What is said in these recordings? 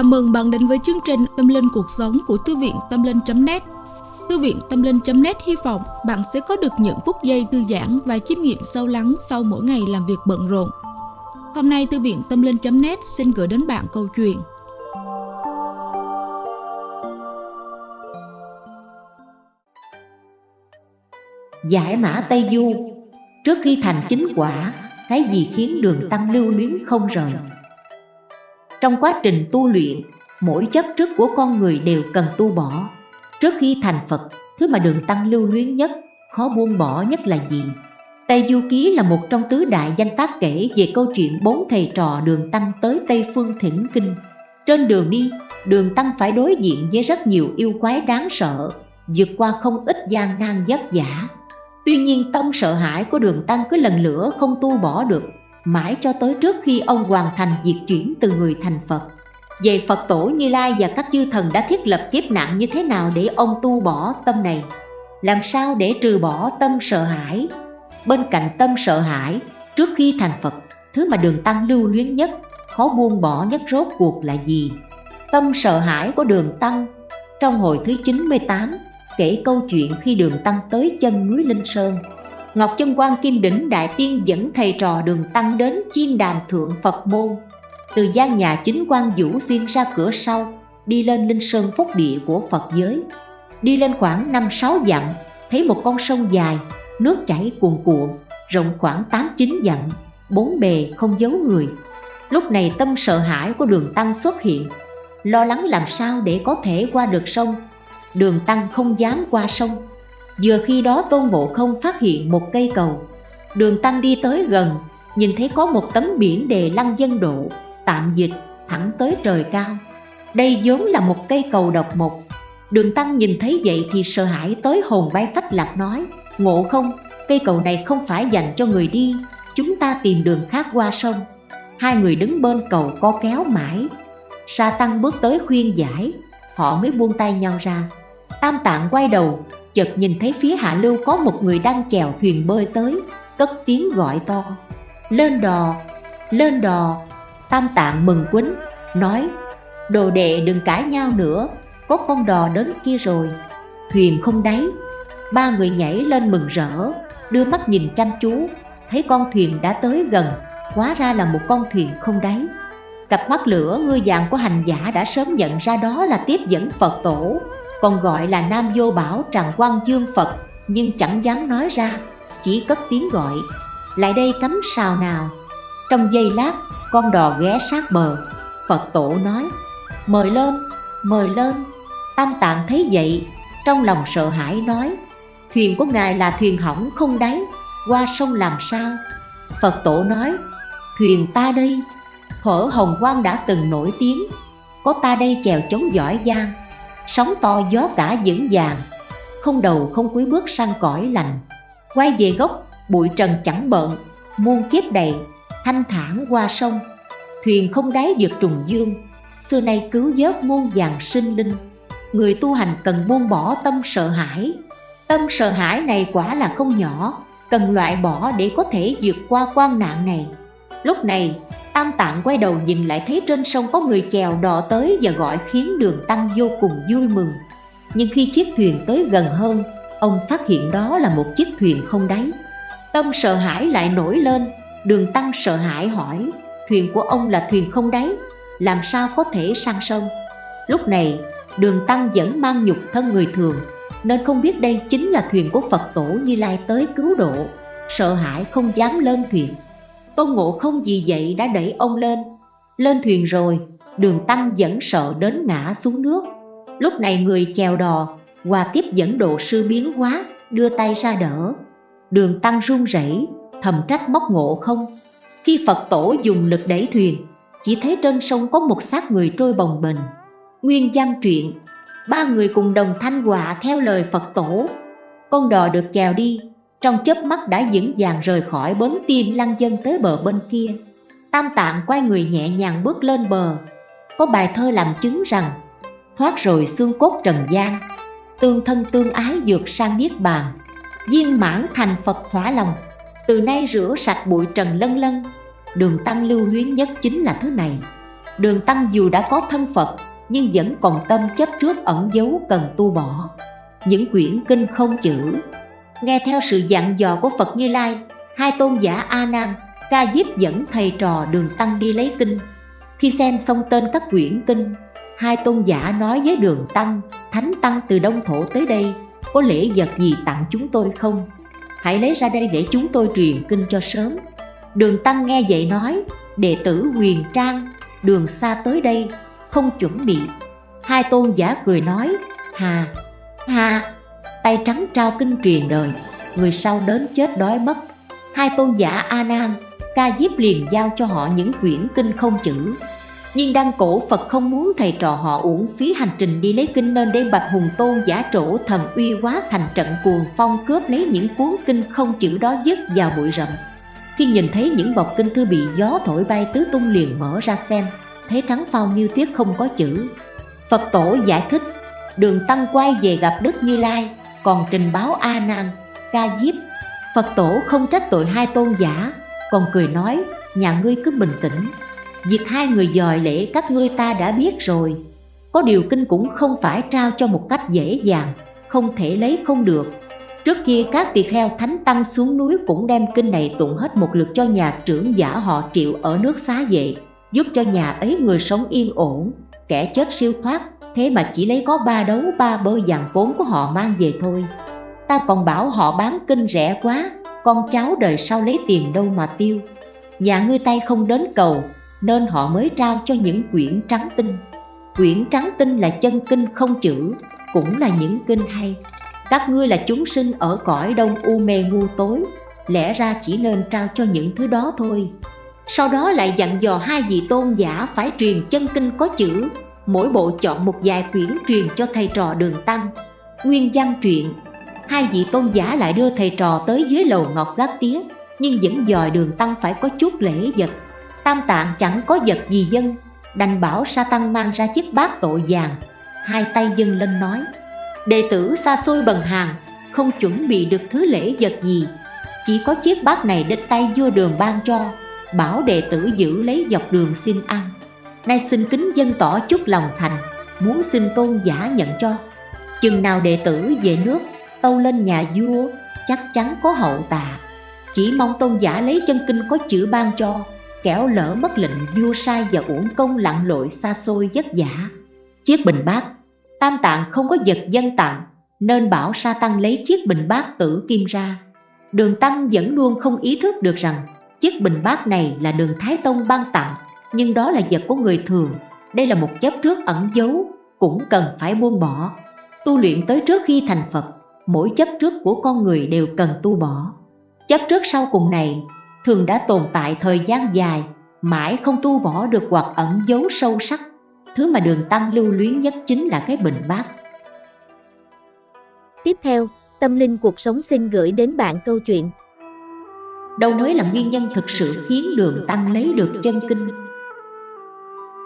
Chào mừng bạn đến với chương trình Tâm Linh Cuộc Sống của Thư viện Tâm Linh.net Thư viện Tâm Linh.net hy vọng bạn sẽ có được những phút giây thư giãn và chiêm nghiệm sâu lắng sau mỗi ngày làm việc bận rộn. Hôm nay Thư viện Tâm Linh.net xin gửi đến bạn câu chuyện Giải mã Tây Du Trước khi thành chính quả, cái gì khiến đường tăng lưu luyến không rời? Trong quá trình tu luyện, mỗi chấp trước của con người đều cần tu bỏ. Trước khi thành Phật, thứ mà đường tăng lưu luyến nhất, khó buông bỏ nhất là gì? Tây Du Ký là một trong tứ đại danh tác kể về câu chuyện bốn thầy trò đường tăng tới Tây Phương Thỉnh Kinh. Trên đường đi, đường tăng phải đối diện với rất nhiều yêu quái đáng sợ, vượt qua không ít gian nan vất vả. Tuy nhiên tâm sợ hãi của đường tăng cứ lần lửa không tu bỏ được mãi cho tới trước khi ông hoàn thành việc chuyển từ người thành Phật. Về Phật tổ Như Lai và các chư thần đã thiết lập kiếp nạn như thế nào để ông tu bỏ tâm này? Làm sao để trừ bỏ tâm sợ hãi? Bên cạnh tâm sợ hãi, trước khi thành Phật, thứ mà đường tăng lưu luyến nhất, khó buông bỏ nhất rốt cuộc là gì? Tâm sợ hãi của đường tăng trong hồi thứ 98 kể câu chuyện khi đường tăng tới chân núi Linh Sơn Ngọc Chân Quan Kim Đỉnh Đại Tiên dẫn thầy trò đường tăng đến chiên đàn thượng Phật môn. Từ gian nhà chính quan Vũ xuyên ra cửa sau Đi lên Linh Sơn Phúc Địa của Phật giới. Đi lên khoảng 5-6 dặm Thấy một con sông dài, nước chảy cuồn cuộn Rộng khoảng 8-9 dặm, bốn bề không giấu người. Lúc này tâm sợ hãi của đường tăng xuất hiện Lo lắng làm sao để có thể qua được sông. Đường tăng không dám qua sông. Vừa khi đó Tôn Ngộ Không phát hiện một cây cầu. Đường Tăng đi tới gần Nhìn thấy có một tấm biển đề lăng dân độ Tạm dịch thẳng tới trời cao. Đây vốn là một cây cầu độc mộc. Đường Tăng nhìn thấy vậy thì sợ hãi tới hồn bay phách lạc nói Ngộ không, cây cầu này không phải dành cho người đi Chúng ta tìm đường khác qua sông. Hai người đứng bên cầu co kéo mãi. Sa Tăng bước tới khuyên giải Họ mới buông tay nhau ra. Tam Tạng quay đầu chợt nhìn thấy phía hạ lưu có một người đang chèo thuyền bơi tới, cất tiếng gọi to. Lên đò lên đò. Tam tạng mừng quýnh nói, đồ đệ đừng cãi nhau nữa, có con đò đến kia rồi. Thuyền không đáy, ba người nhảy lên mừng rỡ, đưa mắt nhìn chăm chú, thấy con thuyền đã tới gần, hóa ra là một con thuyền không đáy. Cặp mắt lửa, ngươi vàng của hành giả đã sớm nhận ra đó là tiếp dẫn phật tổ còn gọi là Nam Vô Bảo Tràng Quang Dương Phật nhưng chẳng dám nói ra, chỉ cất tiếng gọi, lại đây cắm sào nào. Trong giây lát, con đò ghé sát bờ, Phật tổ nói, mời lên, mời lên. Tam Tạng thấy vậy, trong lòng sợ hãi nói, thuyền của ngài là thuyền hỏng không đáy, qua sông làm sao? Phật tổ nói, thuyền ta đây, thở hồng quang đã từng nổi tiếng, có ta đây chèo chống giỏi giang sóng to gió cả vững vàng. Không đầu không cuối bước sang cõi lành. Quay về gốc bụi trần chẳng bận, muôn kiếp đầy thanh thản qua sông. Thuyền không đáy vượt trùng dương. Xưa nay cứu vớt muôn vàng sinh linh. Người tu hành cần buông bỏ tâm sợ hãi. Tâm sợ hãi này quả là không nhỏ cần loại bỏ để có thể vượt qua quan nạn này. Lúc này Tam Tạng quay đầu nhìn lại thấy trên sông có người chèo đò tới và gọi khiến đường tăng vô cùng vui mừng. Nhưng khi chiếc thuyền tới gần hơn, ông phát hiện đó là một chiếc thuyền không đáy. Tâm sợ hãi lại nổi lên, đường tăng sợ hãi hỏi Thuyền của ông là thuyền không đáy, làm sao có thể sang sông? Lúc này đường tăng vẫn mang nhục thân người thường Nên không biết đây chính là thuyền của Phật tổ Như Lai tới cứu độ. Sợ hãi không dám lên thuyền. Tôn Ngộ không vì vậy đã đẩy ông lên. Lên thuyền rồi, đường tăng vẫn sợ đến ngã xuống nước. Lúc này người chèo đò, hòa tiếp dẫn độ sư biến hóa, đưa tay ra đỡ. Đường tăng run rẩy thầm trách móc ngộ không. Khi Phật tổ dùng lực đẩy thuyền Chỉ thấy trên sông có một xác người trôi bồng bềnh. Nguyên văn truyện Ba người cùng đồng thanh hòa theo lời Phật tổ. Con đò được chèo đi trong chớp mắt đã vững vàng rời khỏi bến tiên lăng dân tới bờ bên kia. Tam tạng quay người nhẹ nhàng bước lên bờ. Có bài thơ làm chứng rằng, Thoát rồi xương cốt trần gian, Tương thân tương ái dược sang niết bàn. Viên mãn thành Phật thỏa lòng, Từ nay rửa sạch bụi trần lân lân. Đường tăng lưu luyến nhất chính là thứ này. Đường Tăng dù đã có thân Phật, nhưng vẫn còn tâm chấp trước ẩn dấu cần tu bỏ những quyển kinh không chữ nghe theo sự dặn dò của Phật Như Lai, hai tôn giả A Nan, Ca Diếp dẫn thầy trò Đường Tăng đi lấy kinh. Khi xem xong tên các quyển kinh, hai tôn giả nói với Đường Tăng, Thánh Tăng từ Đông Thổ tới đây, có lễ vật gì tặng chúng tôi không? Hãy lấy ra đây để chúng tôi truyền kinh cho sớm. Đường Tăng nghe vậy nói, đệ tử huyền trang, đường xa tới đây, không chuẩn bị. Hai tôn giả cười nói, hà hà tay trắng trao kinh truyền đời. Người sau đến chết đói mất. Hai tôn giả a nan ca diếp liền giao cho họ những quyển kinh không chữ. Nhưng đăng cổ Phật không muốn thầy trò họ uổng phí hành trình đi lấy kinh nên đem bạch hùng tôn giả trổ thần uy quá thành trận cuồng phong cướp lấy những cuốn kinh không chữ đó dứt vào bụi rậm. Khi nhìn thấy những bọc kinh thư bị gió thổi bay tứ tung liền mở ra xem, thấy trắng phao như tiếc không có chữ. Phật tổ giải thích, Đường Tăng quay về gặp Đức Như Lai. Còn trình báo A Nan, Ca Diếp Phật tổ không trách tội hai tôn giả Còn cười nói Nhà ngươi cứ bình tĩnh. Việc hai người dòi lễ các ngươi ta đã biết rồi. Có điều kinh cũng không phải trao cho một cách dễ dàng Không thể lấy không được. Trước kia các tỳ kheo thánh tăng xuống núi cũng đem kinh này tụng hết một lượt cho nhà trưởng giả họ triệu ở nước xá vệ giúp cho nhà ấy người sống yên ổn kẻ chết siêu thoát thế mà chỉ lấy có ba đấu, ba bơ vàng vốn của họ mang về thôi. Ta còn bảo họ bán kinh rẻ quá, con cháu đời sau lấy tiền đâu mà tiêu. Nhà ngươi tay không đến cầu, nên họ mới trao cho những quyển trắng tinh. Quyển trắng tinh là chân kinh không chữ, cũng là những kinh hay. Các ngươi là chúng sinh ở cõi đông u mê ngu tối, lẽ ra chỉ nên trao cho những thứ đó thôi. Sau đó lại dặn dò hai vị tôn giả phải truyền chân kinh có chữ mỗi bộ chọn một vài quyển truyền cho thầy trò đường tăng. Nguyên văn truyện, hai vị tôn giả lại đưa thầy trò tới dưới lầu ngọc gác tía, nhưng vẫn dòi đường tăng phải có chút lễ vật. Tam tạng chẳng có vật gì dân, đành bảo sa tăng mang ra chiếc bát tội vàng. Hai tay dâng lên nói, đệ tử xa xôi bần hàng không chuẩn bị được thứ lễ vật gì. Chỉ có chiếc bát này đến tay vua đường ban cho, bảo đệ tử giữ lấy dọc đường xin ăn nay xin kính dân tỏ chút lòng thành, muốn xin tôn giả nhận cho. Chừng nào đệ tử về nước, tâu lên nhà vua, chắc chắn có hậu tạ chỉ mong tôn giả lấy chân kinh có chữ ban cho, kẻo lỡ mất lệnh vua sai và uổng công lặn lội xa xôi vất vả. Chiếc bình bát, tam tạng không có vật dân tặng, nên bảo sa tăng lấy chiếc bình bát tử kim ra. Đường tăng vẫn luôn không ý thức được rằng Chiếc bình bát này là đường Thái Tông ban tặng. Nhưng đó là vật của người thường. Đây là một chấp trước ẩn dấu Cũng cần phải buông bỏ. Tu luyện tới trước khi thành Phật Mỗi chấp trước của con người đều cần tu bỏ. Chấp trước sau cùng này Thường đã tồn tại thời gian dài Mãi không tu bỏ được hoặc ẩn dấu sâu sắc. Thứ mà đường tăng lưu luyến nhất chính là cái bình bát. Tiếp theo, Tâm Linh Cuộc Sống xin gửi đến bạn câu chuyện. Đâu nói là nguyên nhân thực sự khiến đường tăng lấy được chân kinh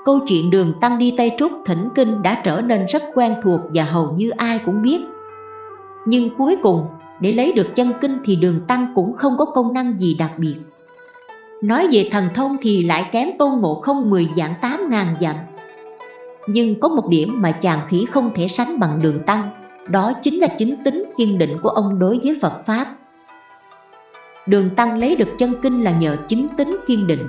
câu chuyện đường tăng đi tây trúc thỉnh kinh đã trở nên rất quen thuộc và hầu như ai cũng biết. Nhưng cuối cùng, để lấy được chân kinh thì đường tăng cũng không có công năng gì đặc biệt. Nói về thần thông thì lại kém tôn ngộ không 10 dạng 8 ngàn dặm. Nhưng có một điểm mà chàng khỉ không thể sánh bằng đường tăng, đó chính là chính tính kiên định của ông đối với Phật Pháp. Đường Tăng lấy được chân kinh là nhờ chính tính kiên định.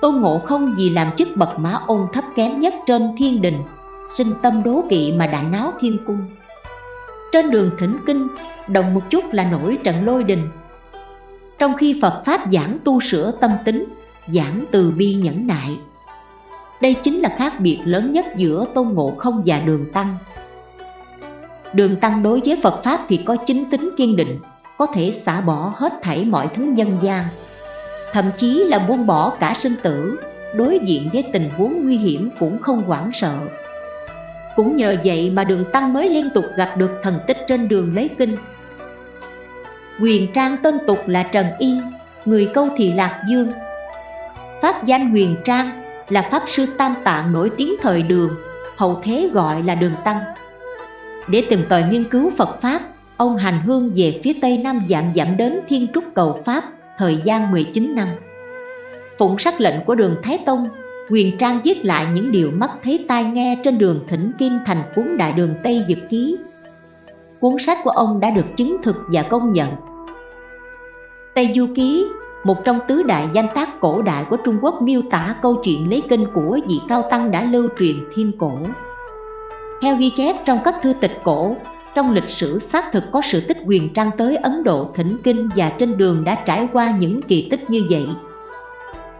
Tôn Ngộ không vì làm chức bậc mã ôn thấp kém nhất trên thiên đình Sinh tâm đố kỵ mà đại náo thiên cung. Trên đường thỉnh kinh, đồng một chút là nổi trận lôi đình. Trong khi Phật Pháp giảng tu sửa tâm tính, giảng từ bi nhẫn nại. Đây chính là khác biệt lớn nhất giữa Tôn Ngộ không và Đường Tăng. Đường Tăng đối với Phật Pháp thì có chính tính kiên định có thể xả bỏ hết thảy mọi thứ nhân gian thậm chí là buông bỏ cả sinh tử, đối diện với tình huống nguy hiểm cũng không hoảng sợ. Cũng nhờ vậy mà đường tăng mới liên tục gặp được thần tích trên đường lấy kinh. Quyền trang tên tục là trần y, người câu thì lạc dương. Pháp danh huyền trang là pháp sư tam tạng nổi tiếng thời đường, hậu thế gọi là đường tăng. Để tìm tòi nghiên cứu phật pháp, ông hành hương về phía tây nam dạm dặm đến Thiên Trúc cầu Pháp thời gian 19 năm. Phụng sắc lệnh của đường Thái Tông, Quyền Trang viết lại những điều mắt thấy tai nghe trên đường thỉnh Kim thành cuốn Đại đường Tây Dực Ký. Cuốn sách của ông đã được chứng thực và công nhận. Tây Du Ký, một trong tứ đại danh tác cổ đại của Trung Quốc miêu tả câu chuyện lấy kinh của vị cao tăng đã lưu truyền thiên cổ. Theo ghi chép trong các thư tịch cổ, trong lịch sử xác thực có sự tích quyền trang tới Ấn Độ thỉnh kinh và trên đường đã trải qua những kỳ tích như vậy.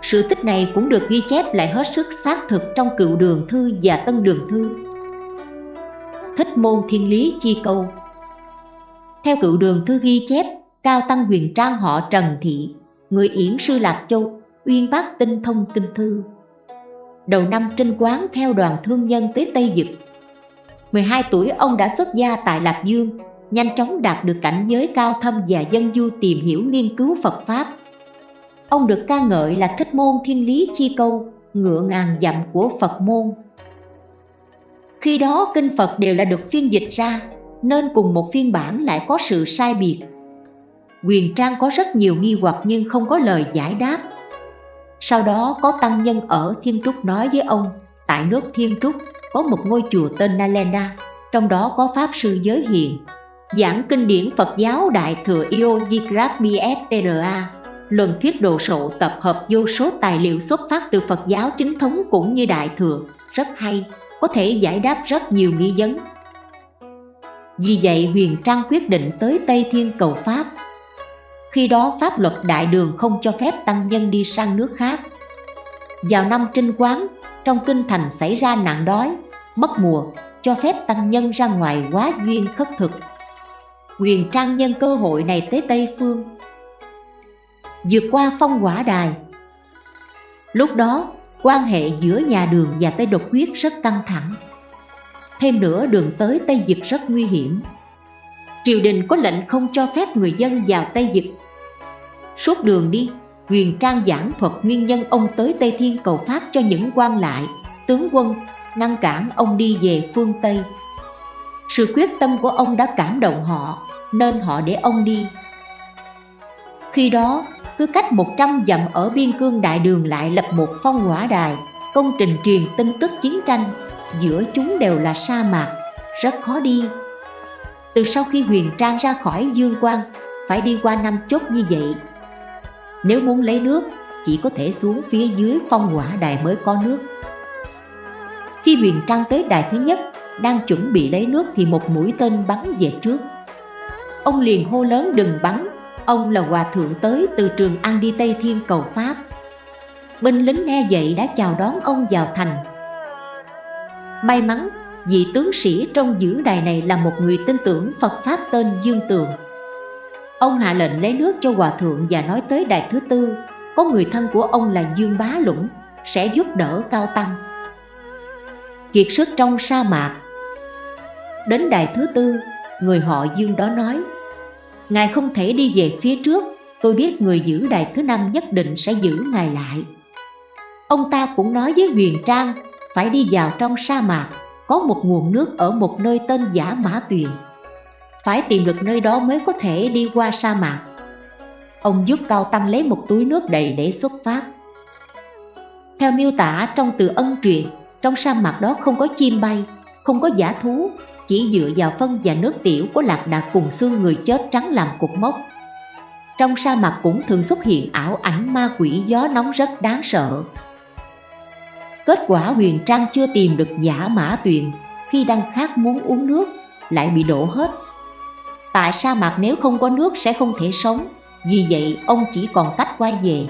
Sự tích này cũng được ghi chép lại hết sức xác thực trong cựu đường thư và tân đường thư. Thích môn thiên lý chi câu Theo cựu đường thư ghi chép, Cao Tăng huyền trang họ Trần Thị, người Yển Sư Lạc Châu, uyên bác tinh thông kinh thư. Đầu năm trinh quán theo đoàn thương nhân tới Tây Dực. 12 tuổi ông đã xuất gia tại Lạc Dương, nhanh chóng đạt được cảnh giới cao thâm và dân du tìm hiểu nghiên cứu Phật Pháp Ông được ca ngợi là thích môn thiên lý chi câu, ngựa ngàn dặm của Phật môn. Khi đó kinh Phật đều là được phiên dịch ra, nên cùng một phiên bản lại có sự sai biệt. Quyền Trang có rất nhiều nghi hoặc nhưng không có lời giải đáp. Sau đó có tăng nhân ở Thiên Trúc nói với ông, tại nước Thiên Trúc có một ngôi chùa tên Nalenda, trong đó có Pháp Sư Giới Hiền, giảng kinh điển Phật giáo Đại Thừa Yogikrami Bstra, luận thuyết đồ sộ tập hợp vô số tài liệu xuất phát từ Phật giáo chính thống cũng như Đại Thừa, rất hay, có thể giải đáp rất nhiều nghi vấn. Vì vậy Huyền Trang quyết định tới Tây Thiên cầu Pháp. Khi đó pháp luật đại đường không cho phép tăng nhân đi sang nước khác. Vào năm trinh quán, trong kinh thành xảy ra nạn đói, mất mùa, cho phép tăng nhân ra ngoài quá duyên khất thực. quyền Trang nhân cơ hội này tới Tây Phương vượt qua phong quả đài. Lúc đó, quan hệ giữa nhà đường và Tây Độc Huyết rất căng thẳng. Thêm nữa đường tới Tây Dực rất nguy hiểm. Triều đình có lệnh không cho phép người dân vào Tây Dực. Suốt đường đi, Huyền Trang giảng thuật nguyên nhân ông tới Tây Thiên cầu Pháp cho những quan lại, tướng quân, ngăn cản ông đi về phương Tây. Sự quyết tâm của ông đã cảm động họ, nên họ để ông đi. Khi đó, cứ cách 100 dặm ở biên cương đại đường lại lập một phong hỏa đài, công trình truyền tin tức chiến tranh, giữa chúng đều là sa mạc, rất khó đi. Từ sau khi huyền trang ra khỏi dương quang, phải đi qua năm chốt như vậy. Nếu muốn lấy nước, chỉ có thể xuống phía dưới phong hỏa đài mới có nước. Khi huyền trang tới đài thứ nhất, đang chuẩn bị lấy nước thì một mũi tên bắn về trước. Ông liền hô lớn đừng bắn, Ông là hòa thượng tới từ trường An đi Tây Thiên cầu Pháp Binh lính nghe vậy đã chào đón ông vào thành May mắn vị tướng sĩ trong giữ đài này là một người tin tưởng Phật Pháp tên Dương Tường Ông hạ lệnh lấy nước cho hòa thượng và nói tới đài thứ tư. Có người thân của ông là Dương Bá Lũng sẽ giúp đỡ Cao Tăng. Kiệt sức trong sa mạc. Đến đài thứ tư, người họ Dương đó nói Ngài không thể đi về phía trước Tôi biết người giữ đài thứ năm nhất định sẽ giữ Ngài lại. Ông ta cũng nói với Huyền Trang Phải đi vào trong sa mạc Có một nguồn nước ở một nơi tên Giả Mã Tuyền. Phải tìm được nơi đó mới có thể đi qua sa mạc Ông giúp Cao Tăng lấy một túi nước đầy để xuất phát Theo miêu tả trong từ ân truyền, Trong sa mạc đó không có chim bay, Không có giả thú, chỉ dựa vào phân và nước tiểu của lạc đà cùng xương người chết trắng làm cục mốc. Trong sa mạc cũng thường xuất hiện ảo ảnh ma quỷ gió nóng rất đáng sợ. Kết quả huyền trang chưa tìm được giả mã tuyền, khi đang khát muốn uống nước, lại bị đổ hết. Tại sa mạc nếu không có nước sẽ không thể sống, vì vậy ông chỉ còn cách quay về.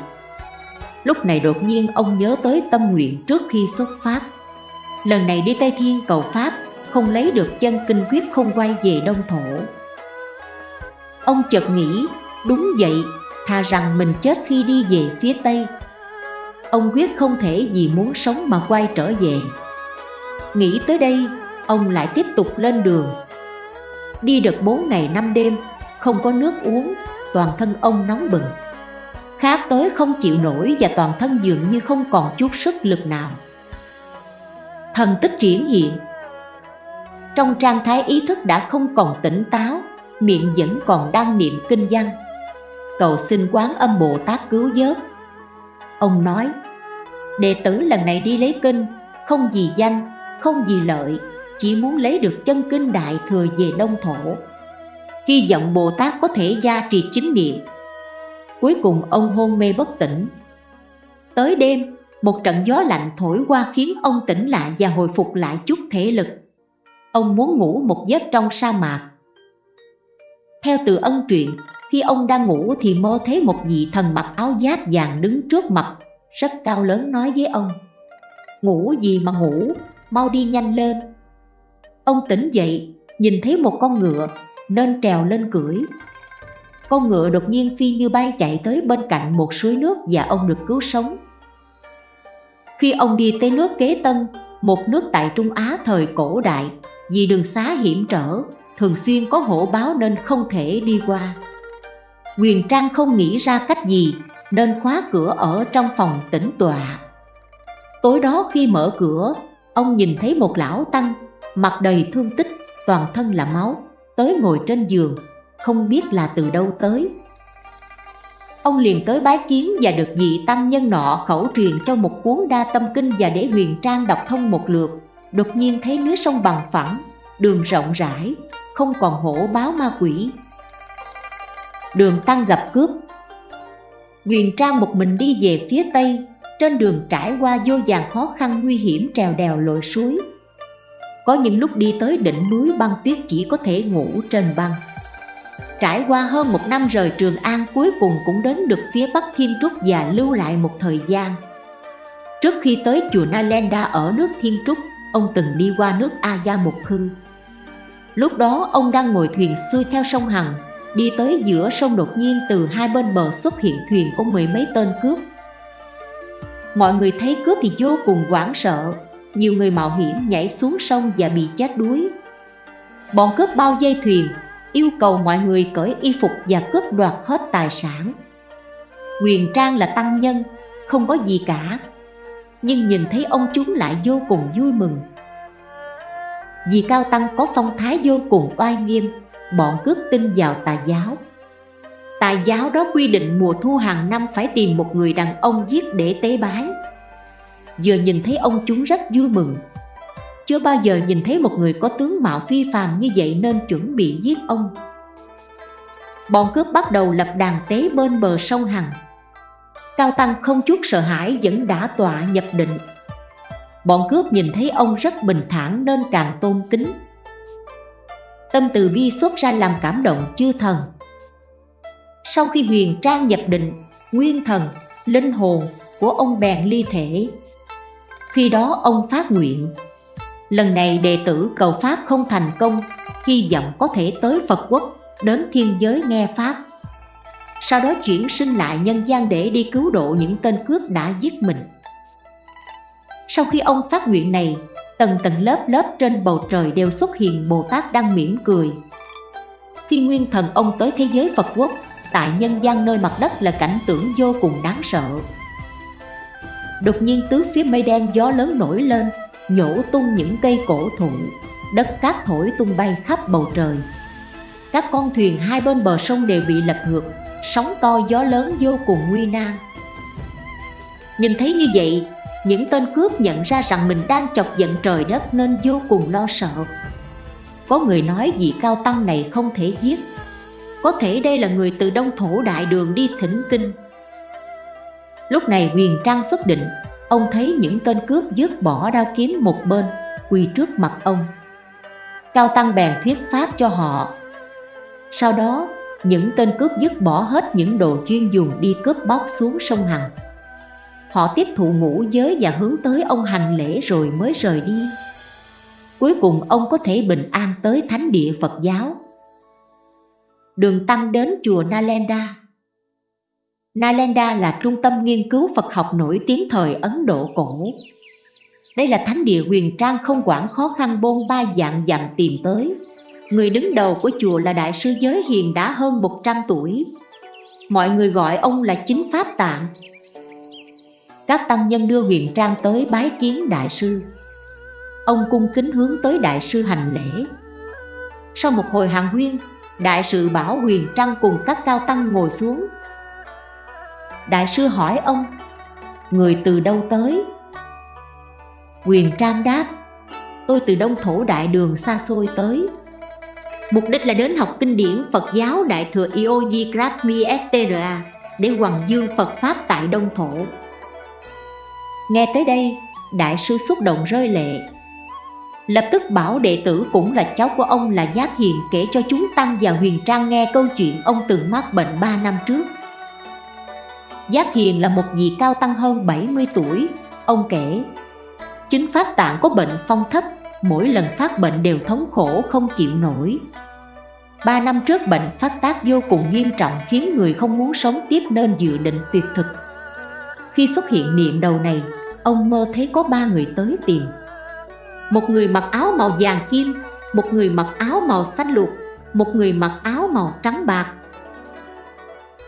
Lúc này đột nhiên ông nhớ tới tâm nguyện trước khi xuất phát. Lần này đi Tây Thiên cầu Pháp không lấy được chân kinh quyết không quay về đông thổ. Ông chợt nghĩ đúng vậy thà rằng mình chết khi đi về phía tây. Ông quyết không thể vì muốn sống mà quay trở về. Nghĩ tới đây ông lại tiếp tục lên đường đi được bốn ngày năm đêm không có nước uống toàn thân ông nóng bừng. Khát tới không chịu nổi và toàn thân dường như không còn chút sức lực nào. Thần tích triển hiện. Trong trạng thái ý thức đã không còn tỉnh táo miệng vẫn còn đang niệm kinh văn. Cầu xin quán âm bồ tát cứu vớt. Ông nói Đệ tử lần này đi lấy kinh Không vì danh, không vì lợi chỉ muốn lấy được chân kinh đại thừa về đông thổ. Hy vọng Bồ Tát có thể gia trì chính niệm. Cuối cùng ông hôn mê bất tỉnh. Tới đêm, một trận gió lạnh thổi qua khiến ông tỉnh lại và hồi phục lại chút thể lực. Ông muốn ngủ một giấc trong sa mạc. Theo từ ân truyện, khi ông đang ngủ thì mơ thấy một vị thần mặc áo giáp vàng đứng trước mặt Rất cao lớn nói với ông Ngủ gì mà ngủ, mau đi nhanh lên. Ông tỉnh dậy, nhìn thấy một con ngựa nên trèo lên cưỡi con ngựa đột nhiên phi như bay chạy tới bên cạnh một suối nước và ông được cứu sống khi ông đi tới nước Kế Tân, một nước tại Trung Á thời cổ đại, vì đường xá hiểm trở, thường xuyên có hổ báo nên không thể đi qua. Quyền Trang không nghĩ ra cách gì nên khóa cửa ở trong phòng tĩnh tọa. Tối đó khi mở cửa, ông nhìn thấy một lão tăng, mặt đầy thương tích, toàn thân là máu, tới ngồi trên giường, không biết là từ đâu tới. Ông liền tới bái kiến và được vị tăng nhân nọ khẩu truyền cho một cuốn đa tâm kinh và để huyền trang đọc thông một lượt. Đột nhiên thấy núi sông bằng phẳng, đường rộng rãi, không còn hổ báo ma quỷ. Đường tăng gặp cướp. Huyền trang một mình đi về phía tây Trên đường trải qua vô vàng khó khăn nguy hiểm trèo đèo lội suối. Có những lúc đi tới đỉnh núi băng tuyết chỉ có thể ngủ trên băng Trải qua hơn một năm rời Trường An cuối cùng cũng đến được phía Bắc Thiên Trúc và lưu lại một thời gian. Trước khi tới chùa Nalenda ở nước Thiên Trúc, ông từng đi qua nước A Gia Mục Hưng Lúc đó ông đang ngồi thuyền xuôi theo sông Hằng, đi tới giữa sông đột nhiên từ hai bên bờ xuất hiện thuyền có mười mấy tên cướp. Mọi người thấy cướp thì vô cùng hoảng sợ, nhiều người mạo hiểm nhảy xuống sông và bị chết đuối. Bọn cướp bao dây thuyền, yêu cầu mọi người cởi y phục và cướp đoạt hết tài sản. Quyền Trang là tăng nhân, không có gì cả, nhưng nhìn thấy ông chúng lại vô cùng vui mừng. Vì Cao Tăng có phong thái vô cùng oai nghiêm, bọn cướp tin vào tà giáo. Tà giáo đó quy định mùa thu hàng năm phải tìm một người đàn ông giết để tế bái. Vừa nhìn thấy ông chúng rất vui mừng, chưa bao giờ nhìn thấy một người có tướng mạo phi phàm như vậy nên chuẩn bị giết ông. Bọn cướp bắt đầu lập đàn tế bên bờ sông Hằng. Cao Tăng không chút sợ hãi vẫn đã tọa nhập định. Bọn cướp nhìn thấy ông rất bình thản nên càng tôn kính. Tâm từ bi xuất ra làm cảm động chư thần. Sau khi huyền trang nhập định, nguyên thần, linh hồn của ông bèn ly thể. Khi đó ông phát nguyện, Lần này đệ tử cầu Pháp không thành công, Hy vọng có thể tới Phật quốc, Đến thiên giới nghe Pháp. Sau đó chuyển sinh lại nhân gian để đi cứu độ những tên cướp đã giết mình. Sau khi ông phát nguyện này, Tầng tầng lớp lớp trên bầu trời đều xuất hiện Bồ Tát đang mỉm cười. Khi nguyên thần ông tới thế giới Phật quốc, Tại nhân gian nơi mặt đất là cảnh tượng vô cùng đáng sợ. Đột nhiên tứ phía mây đen gió lớn nổi lên, nhổ tung những cây cổ thụ, đất cát thổi tung bay khắp bầu trời. Các con thuyền hai bên bờ sông đều bị lật ngược, sóng to gió lớn vô cùng nguy nan. Nhìn thấy như vậy, những tên cướp nhận ra rằng mình đang chọc giận trời đất nên vô cùng lo sợ. Có người nói vị cao tăng này không thể giết. Có thể đây là người từ đông thổ đại đường đi thỉnh kinh lúc này huyền trang xuất định. Ông thấy những tên cướp dứt bỏ đao kiếm một bên, Quỳ trước mặt ông. Cao Tăng bèn thuyết pháp cho họ. Sau đó, những tên cướp dứt bỏ hết những đồ chuyên dùng đi cướp bóc xuống sông Hằng. Họ tiếp thụ ngũ giới và hướng tới ông hành lễ rồi mới rời đi. Cuối cùng, ông có thể bình an tới thánh địa Phật giáo. Đường Tăng đến chùa Nalanda Nalanda là trung tâm nghiên cứu Phật học nổi tiếng thời Ấn Độ cổ. Đây là thánh địa huyền trang không quản khó khăn bôn ba dạng dặm tìm tới. Người đứng đầu của chùa là Đại sư Giới Hiền đã hơn 100 tuổi. Mọi người gọi ông là Chính Pháp Tạng. Các tăng nhân đưa huyền trang tới bái kiến Đại sư. Ông cung kính hướng tới Đại sư hành lễ. Sau một hồi hàng huyên, Đại sư bảo huyền trang cùng các cao tăng ngồi xuống Đại sư hỏi ông Người từ đâu tới? Quyền Trang đáp Tôi từ Đông Thổ Đại Đường xa xôi tới. Mục đích là đến học kinh điển Phật giáo Đại Thừa Ioji Grabmi Estera Để hoàng dương Phật Pháp tại Đông Thổ. Nghe tới đây, Đại sư xúc động rơi lệ. Lập tức bảo đệ tử cũng là cháu của ông là Giác Hiền kể cho chúng Tăng và Huyền Trang nghe câu chuyện ông từng mắc bệnh 3 năm trước. Giác Hiền là một vị cao tăng hơn 70 tuổi. Ông kể, Chính Pháp Tạng có bệnh phong thấp, Mỗi lần phát bệnh đều thống khổ, không chịu nổi. Ba năm trước bệnh phát tác vô cùng nghiêm trọng Khiến người không muốn sống tiếp nên dự định tuyệt thực. Khi xuất hiện niệm đầu này, Ông mơ thấy có ba người tới tìm. Một người mặc áo màu vàng kim, Một người mặc áo màu xanh lục Một người mặc áo màu trắng bạc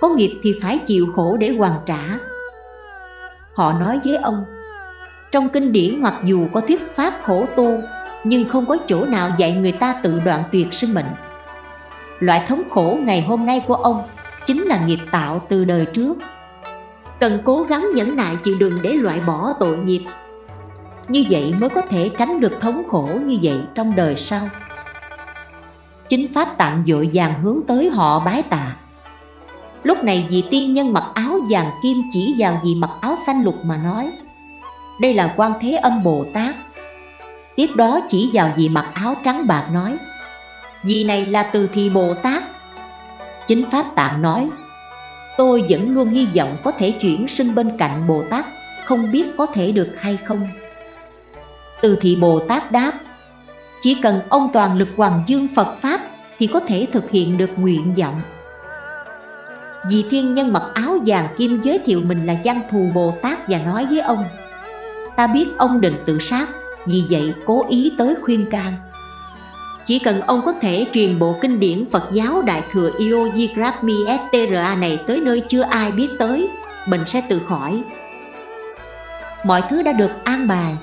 có nghiệp thì phải chịu khổ để hoàn trả. Họ nói với ông, Trong kinh điển mặc dù có thuyết pháp khổ tu Nhưng không có chỗ nào dạy người ta tự đoạn tuyệt sinh mệnh. Loại thống khổ ngày hôm nay của ông Chính là nghiệp tạo từ đời trước. Cần cố gắng nhẫn nại chịu đựng để loại bỏ tội nghiệp. Như vậy mới có thể tránh được thống khổ như vậy trong đời sau. Chính Pháp tạng dội vàng hướng tới họ bái tạ. Lúc này vị tiên nhân mặc áo vàng kim chỉ vào vị mặc áo xanh lục mà nói, Đây là quan thế âm Bồ Tát. Tiếp đó chỉ vào vị mặc áo trắng bạc nói, Vị này là từ thị Bồ Tát. Chính Pháp Tạng nói, Tôi vẫn luôn hy vọng có thể chuyển sinh bên cạnh Bồ Tát, Không biết có thể được hay không? Từ thị Bồ Tát đáp, Chỉ cần ông toàn lực hoàng dương Phật Pháp Thì có thể thực hiện được nguyện vọng. Vị thiên nhân mặc áo vàng kim giới thiệu mình là văn thù Bồ Tát Và nói với ông Ta biết ông định tự sát Vì vậy cố ý tới khuyên can chỉ cần ông có thể truyền bộ kinh điển Phật giáo Đại Thừa Iogigrapmi STRA này tới nơi chưa ai biết tới, bệnh sẽ tự khỏi. Mọi thứ đã được an bài.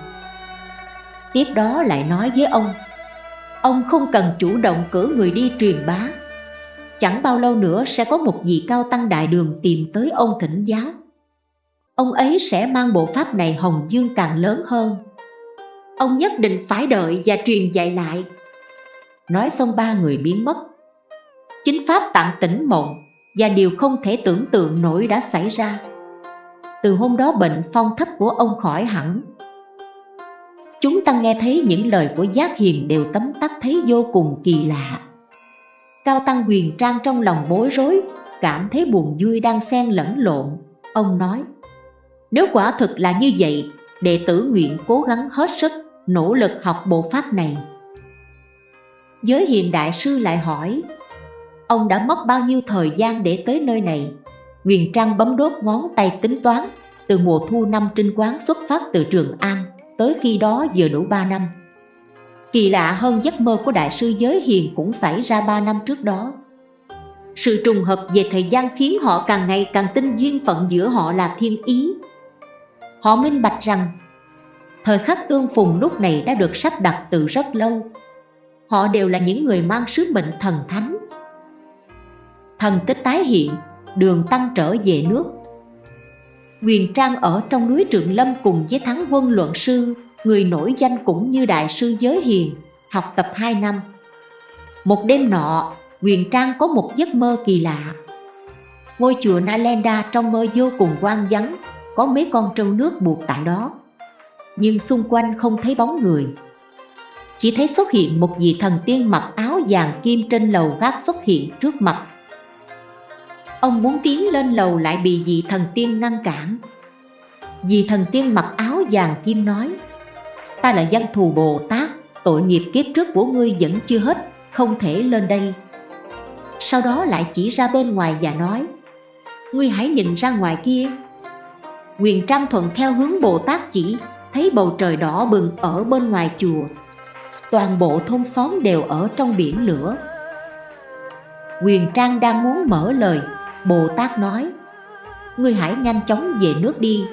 Tiếp đó lại nói với ông, ông không cần chủ động cử người đi truyền bá. Chẳng bao lâu nữa sẽ có một vị cao tăng đại đường tìm tới ông thỉnh giáo. Ông ấy sẽ mang bộ pháp này hồng dương càng lớn hơn. Ông nhất định phải đợi và truyền dạy lại. Nói xong ba người biến mất. Chính Pháp tặng tỉnh mộng Và điều không thể tưởng tượng nổi đã xảy ra. Từ hôm đó bệnh phong thấp của ông khỏi hẳn. Chúng ta nghe thấy những lời của Giác Hiền đều tấm tắc thấy vô cùng kỳ lạ. Cao Tăng huyền trang trong lòng bối rối, Cảm thấy buồn vui đang xen lẫn lộn. Ông nói, Nếu quả thực là như vậy, Đệ tử nguyện cố gắng hết sức, Nỗ lực học bộ pháp này. Giới hiền đại sư lại hỏi, Ông đã mất bao nhiêu thời gian để tới nơi này? Huyền trang bấm đốt ngón tay tính toán, Từ mùa thu năm trinh quán xuất phát từ Trường An, Tới khi đó vừa đủ 3 năm. Kỳ lạ hơn giấc mơ của đại sư giới hiền cũng xảy ra 3 năm trước đó. Sự trùng hợp về thời gian khiến họ càng ngày càng tin duyên phận giữa họ là thiên ý. Họ minh bạch rằng Thời khắc tương phùng lúc này đã được sắp đặt từ rất lâu. Họ đều là những người mang sứ mệnh thần thánh. Thần tích tái hiện, đường tăng trở về nước. Quyền Trang ở trong núi Trượng Lâm cùng với Thắng Quân Luận Sư Người nổi danh cũng như Đại sư Giới Hiền Học tập 2 năm Một đêm nọ, Quyền Trang có một giấc mơ kỳ lạ Ngôi chùa Nalenda trong mơ vô cùng quang vắng Có mấy con trâu nước buộc tại đó Nhưng xung quanh không thấy bóng người chỉ thấy xuất hiện một vị thần tiên mặc áo vàng kim trên lầu gác xuất hiện trước mặt. Ông muốn tiến lên lầu lại bị vị thần tiên ngăn cản. Vị thần tiên mặc áo vàng kim nói, ta là dân thù Bồ Tát, tội nghiệp kiếp trước của ngươi vẫn chưa hết, không thể lên đây. Sau đó lại chỉ ra bên ngoài và nói, ngươi hãy nhìn ra ngoài kia. Quyền Trang thuận theo hướng Bồ Tát chỉ, thấy bầu trời đỏ bừng ở bên ngoài chùa toàn bộ thôn xóm đều ở trong biển lửa Quyền Trang đang muốn mở lời Bồ Tát nói Ngươi hãy nhanh chóng về nước đi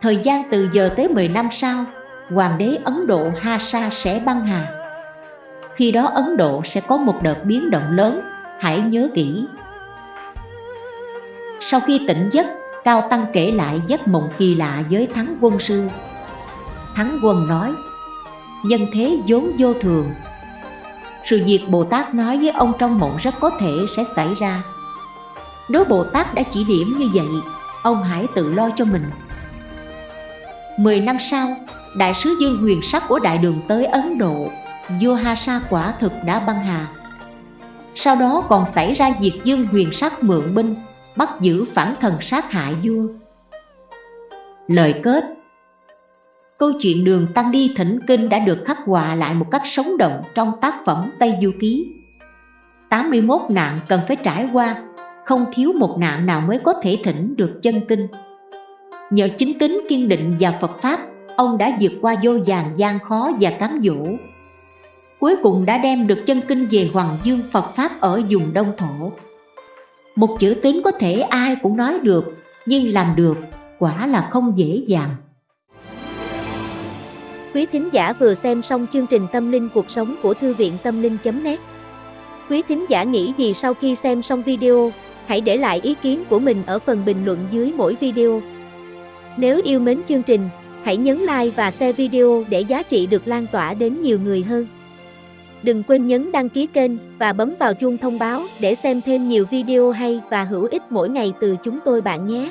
Thời gian từ giờ tới 10 năm sau Hoàng đế Ấn Độ Ha Sa sẽ băng hà. Khi đó Ấn Độ sẽ có một đợt biến động lớn Hãy nhớ kỹ. Sau khi tỉnh giấc Cao Tăng kể lại giấc mộng kỳ lạ với thắng quân sư. Thắng Quân nói Nhân thế vốn vô thường. Sự việc Bồ Tát nói với ông trong mộng rất có thể sẽ xảy ra. Nếu Bồ Tát đã chỉ điểm như vậy Ông hãy tự lo cho mình. Mười năm sau, Đại sứ Dương Huyền Sắc của Đại Đường tới Ấn Độ Vua Ha Sa quả thực đã băng hà. Sau đó còn xảy ra việc Dương Huyền Sắc mượn binh Bắt giữ phản thần sát hại vua. Lời kết. Câu chuyện đường Tăng đi thỉnh kinh đã được khắc họa lại một cách sống động trong tác phẩm Tây Du Ký. 81 nạn cần phải trải qua, không thiếu một nạn nào mới có thể thỉnh được chân kinh. Nhờ chính tính kiên định và Phật Pháp, ông đã vượt qua vô vàng gian khó và cám dỗ. Cuối cùng đã đem được chân kinh về Hoàng Dương Phật Pháp ở vùng Đông Thổ. Một chữ tín có thể ai cũng nói được, nhưng làm được quả là không dễ dàng. Quý thính giả vừa xem xong chương trình Tâm linh cuộc sống của Thư viện Tâm linh.net Quý thính giả nghĩ gì sau khi xem xong video, hãy để lại ý kiến của mình ở phần bình luận dưới mỗi video. Nếu yêu mến chương trình, hãy nhấn like và share video để giá trị được lan tỏa đến nhiều người hơn. Đừng quên nhấn đăng ký kênh và bấm vào chuông thông báo để xem thêm nhiều video hay và hữu ích mỗi ngày từ chúng tôi bạn nhé.